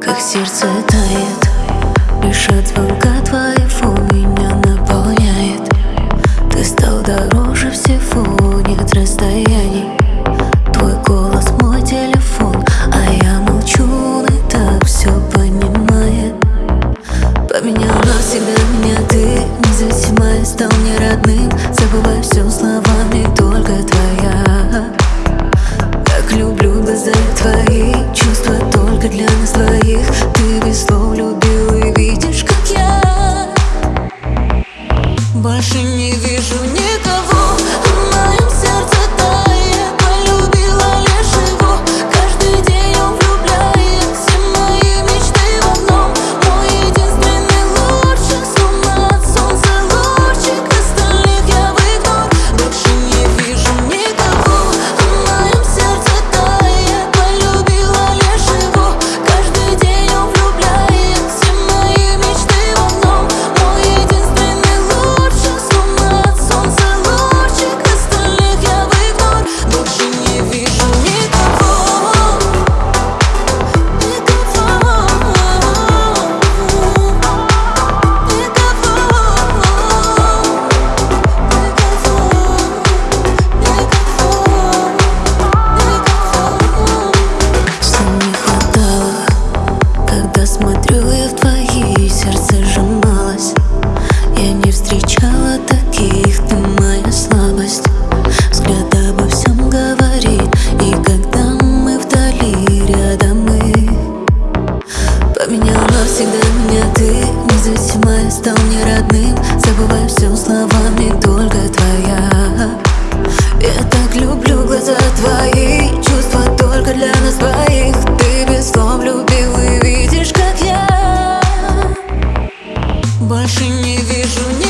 Как сердце тает Лишь от звонка твоего стал не родным Забывай все словами, только твоя. Как люблю глаза твои Чувства только для нас двоих. Ты без слов любил и видишь, как я. Больше не вижу никого. других Ты моя слабость? Взгляд обо всем говорит И когда мы вдали, рядом мы. Поменял навсегда меня ты независимая я стал мне родным. Забываю все словами, только твоя. Я так люблю глаза твои Чувства только для нас двоих. Ты без слов любил и видишь, как я Больше не вижу ни